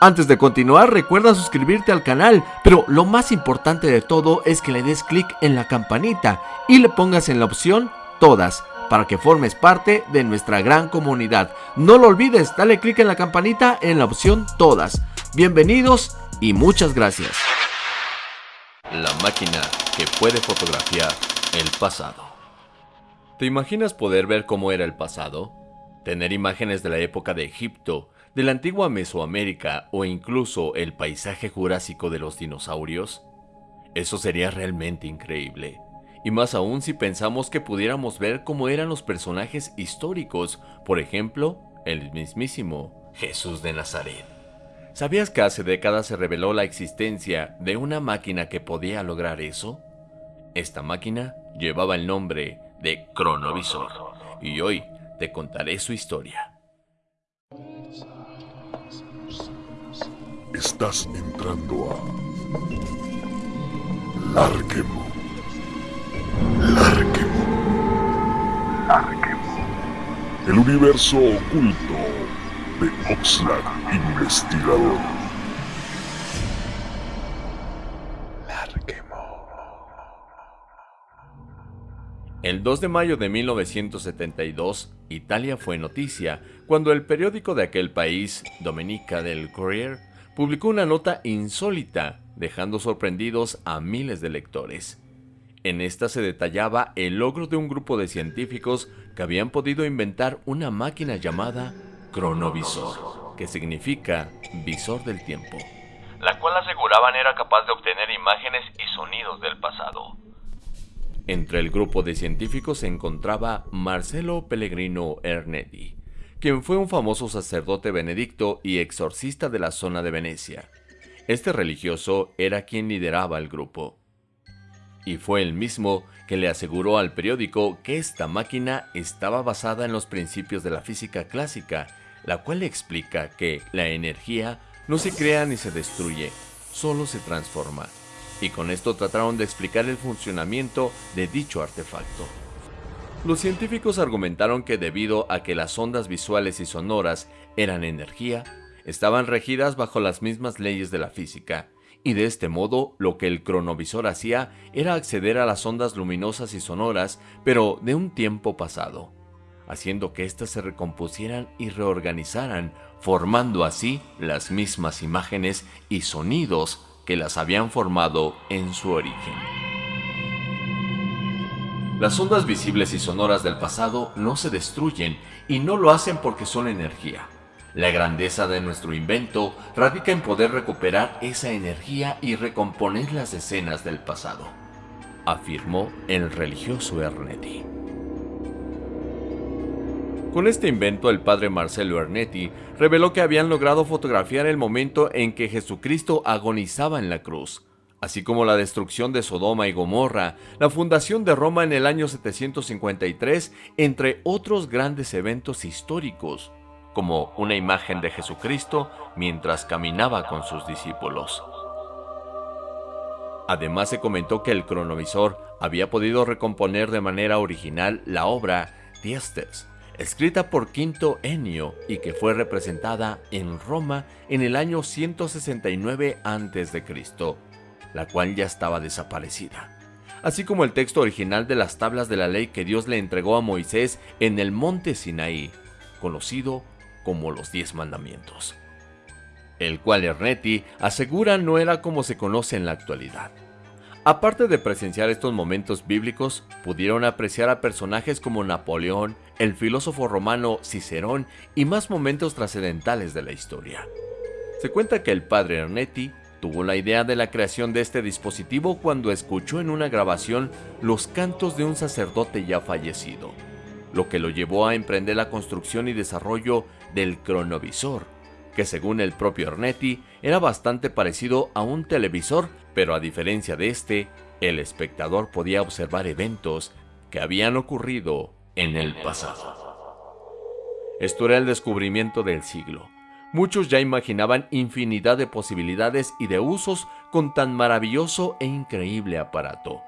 Antes de continuar, recuerda suscribirte al canal, pero lo más importante de todo es que le des clic en la campanita y le pongas en la opción Todas, para que formes parte de nuestra gran comunidad. No lo olvides, dale clic en la campanita en la opción Todas. Bienvenidos y muchas gracias. La máquina que puede fotografiar el pasado. ¿Te imaginas poder ver cómo era el pasado? Tener imágenes de la época de Egipto, de la antigua Mesoamérica o incluso el paisaje jurásico de los dinosaurios? Eso sería realmente increíble. Y más aún si pensamos que pudiéramos ver cómo eran los personajes históricos, por ejemplo, el mismísimo Jesús de Nazaret. ¿Sabías que hace décadas se reveló la existencia de una máquina que podía lograr eso? Esta máquina llevaba el nombre de Cronovisor, y hoy te contaré su historia. Estás entrando a Larquemo. Larquemo. Larquemo. El universo oculto de Oxlack Investigador. El 2 de mayo de 1972, Italia fue noticia cuando el periódico de aquel país, Domenica del Courier, publicó una nota insólita, dejando sorprendidos a miles de lectores. En esta se detallaba el logro de un grupo de científicos que habían podido inventar una máquina llamada cronovisor, que significa visor del tiempo, la cual aseguraban era capaz de obtener imágenes y sonidos del pasado. Entre el grupo de científicos se encontraba Marcelo Pellegrino Ernetti, quien fue un famoso sacerdote benedicto y exorcista de la zona de Venecia. Este religioso era quien lideraba el grupo. Y fue el mismo que le aseguró al periódico que esta máquina estaba basada en los principios de la física clásica, la cual explica que la energía no se crea ni se destruye, solo se transforma. Y con esto trataron de explicar el funcionamiento de dicho artefacto. Los científicos argumentaron que debido a que las ondas visuales y sonoras eran energía, estaban regidas bajo las mismas leyes de la física, y de este modo lo que el cronovisor hacía era acceder a las ondas luminosas y sonoras, pero de un tiempo pasado, haciendo que éstas se recompusieran y reorganizaran, formando así las mismas imágenes y sonidos que las habían formado en su origen. Las ondas visibles y sonoras del pasado no se destruyen y no lo hacen porque son energía. La grandeza de nuestro invento radica en poder recuperar esa energía y recomponer las escenas del pasado, afirmó el religioso Ernetti. Con este invento, el padre Marcelo Ernetti reveló que habían logrado fotografiar el momento en que Jesucristo agonizaba en la cruz, así como la destrucción de Sodoma y Gomorra, la fundación de Roma en el año 753, entre otros grandes eventos históricos, como una imagen de Jesucristo mientras caminaba con sus discípulos. Además se comentó que el cronovisor había podido recomponer de manera original la obra Diestes, escrita por Quinto Ennio y que fue representada en Roma en el año 169 a.C la cual ya estaba desaparecida, así como el texto original de las tablas de la ley que Dios le entregó a Moisés en el monte Sinaí, conocido como los Diez Mandamientos, el cual Ernetti asegura no era como se conoce en la actualidad. Aparte de presenciar estos momentos bíblicos, pudieron apreciar a personajes como Napoleón, el filósofo romano Cicerón y más momentos trascendentales de la historia. Se cuenta que el padre Ernetti Tuvo la idea de la creación de este dispositivo cuando escuchó en una grabación los cantos de un sacerdote ya fallecido, lo que lo llevó a emprender la construcción y desarrollo del cronovisor, que según el propio Ernetti era bastante parecido a un televisor, pero a diferencia de este, el espectador podía observar eventos que habían ocurrido en el pasado. Esto era el descubrimiento del siglo Muchos ya imaginaban infinidad de posibilidades y de usos con tan maravilloso e increíble aparato.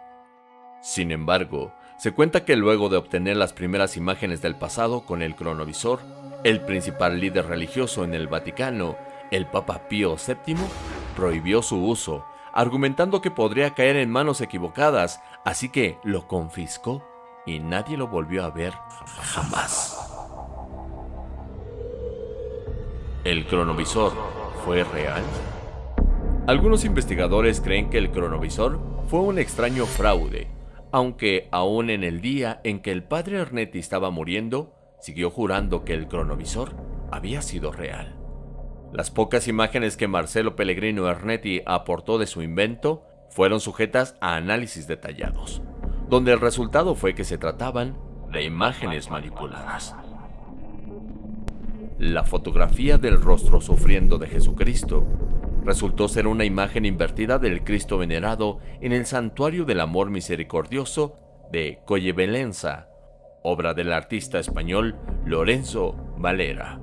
Sin embargo, se cuenta que luego de obtener las primeras imágenes del pasado con el cronovisor, el principal líder religioso en el Vaticano, El Papa Pío VII prohibió su uso, argumentando que podría caer en manos equivocadas, así que lo confiscó y nadie lo volvió a ver jamás. ¿El cronovisor fue real? Algunos investigadores creen que el cronovisor fue un extraño fraude, aunque aún en el día en que el padre Ernetti estaba muriendo, siguió jurando que el cronovisor había sido real. Las pocas imágenes que Marcelo Pellegrino Ernetti aportó de su invento fueron sujetas a análisis detallados, donde el resultado fue que se trataban de imágenes manipuladas. La fotografía del rostro sufriendo de Jesucristo resultó ser una imagen invertida del Cristo venerado en el Santuario del Amor Misericordioso de Collebelenza, obra del artista español Lorenzo Valera.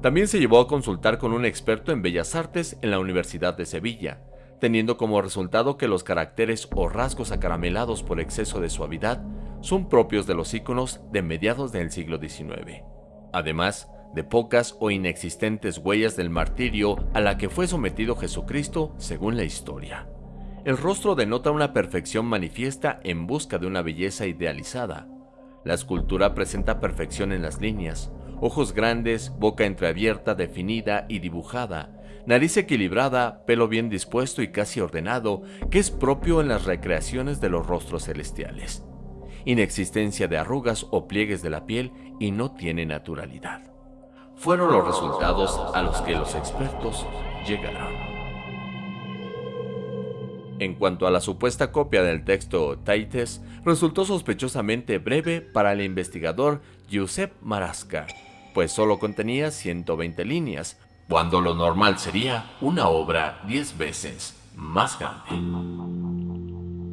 También se llevó a consultar con un experto en bellas artes en la Universidad de Sevilla, teniendo como resultado que los caracteres o rasgos acaramelados por exceso de suavidad son propios de los íconos de mediados del siglo XIX. Además, de pocas o inexistentes huellas del martirio a la que fue sometido Jesucristo según la historia. El rostro denota una perfección manifiesta en busca de una belleza idealizada. La escultura presenta perfección en las líneas, ojos grandes, boca entreabierta, definida y dibujada, nariz equilibrada, pelo bien dispuesto y casi ordenado, que es propio en las recreaciones de los rostros celestiales. Inexistencia de arrugas o pliegues de la piel y no tiene naturalidad. Fueron los resultados a los que los expertos llegaron. En cuanto a la supuesta copia del texto Taites, resultó sospechosamente breve para el investigador Giuseppe Marasca, pues solo contenía 120 líneas, cuando lo normal sería una obra 10 veces más grande.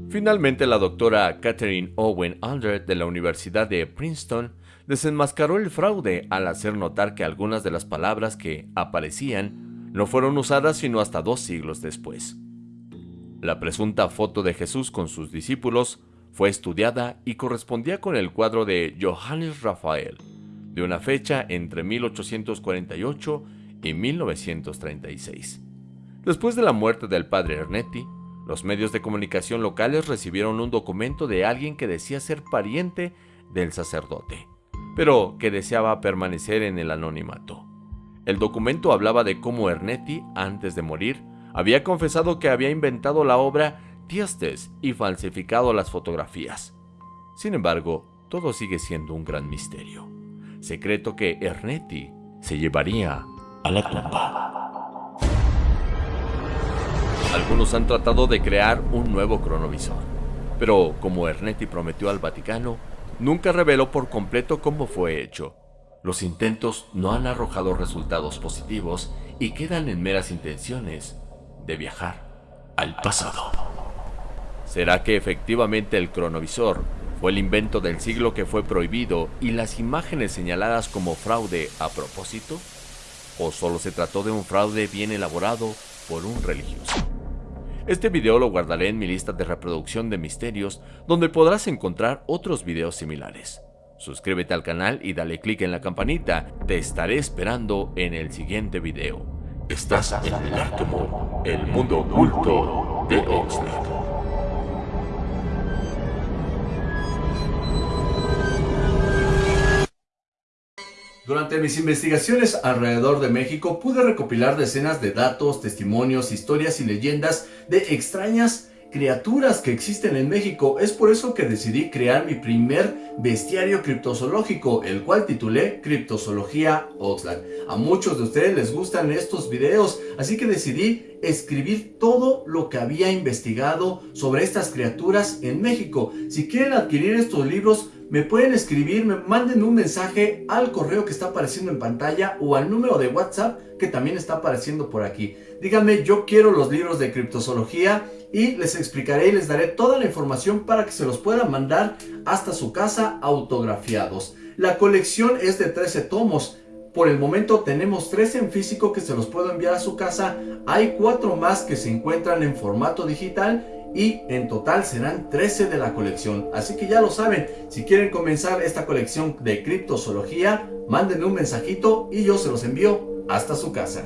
Finalmente, la doctora Catherine Owen Aldred de la Universidad de Princeton desenmascaró el fraude al hacer notar que algunas de las palabras que aparecían no fueron usadas sino hasta dos siglos después. La presunta foto de Jesús con sus discípulos fue estudiada y correspondía con el cuadro de Johannes Raphael, de una fecha entre 1848 y 1936. Después de la muerte del padre Ernetti, los medios de comunicación locales recibieron un documento de alguien que decía ser pariente del sacerdote, pero que deseaba permanecer en el anonimato. El documento hablaba de cómo Ernetti, antes de morir, había confesado que había inventado la obra Tiestes y falsificado las fotografías. Sin embargo, todo sigue siendo un gran misterio secreto que Ernetti se llevaría a la tumba. Algunos han tratado de crear un nuevo cronovisor, pero como Ernetti prometió al Vaticano, nunca reveló por completo cómo fue hecho. Los intentos no han arrojado resultados positivos y quedan en meras intenciones de viajar al pasado. ¿Será que efectivamente el cronovisor fue el invento del siglo que fue prohibido y las imágenes señaladas como fraude a propósito? ¿O solo se trató de un fraude bien elaborado por un religioso? Este video lo guardaré en mi lista de reproducción de misterios, donde podrás encontrar otros videos similares. Suscríbete al canal y dale click en la campanita, te estaré esperando en el siguiente video. Estás en el Arquemo, el mundo oculto de Oxford. Durante mis investigaciones alrededor de México pude recopilar decenas de datos, testimonios, historias y leyendas de extrañas criaturas que existen en México. Es por eso que decidí crear mi primer bestiario criptozoológico, el cual titulé Criptozoología Oxlack. A muchos de ustedes les gustan estos videos, así que decidí escribir todo lo que había investigado sobre estas criaturas en México. Si quieren adquirir estos libros, me pueden escribir, me manden un mensaje al correo que está apareciendo en pantalla o al número de WhatsApp que también está apareciendo por aquí. Díganme, yo quiero los libros de criptozoología y les explicaré y les daré toda la información para que se los puedan mandar hasta su casa autografiados. La colección es de 13 tomos. Por el momento tenemos 13 en físico que se los puedo enviar a su casa. Hay 4 más que se encuentran en formato digital y en total serán 13 de la colección. Así que ya lo saben, si quieren comenzar esta colección de criptozoología, mándenme un mensajito y yo se los envío hasta su casa.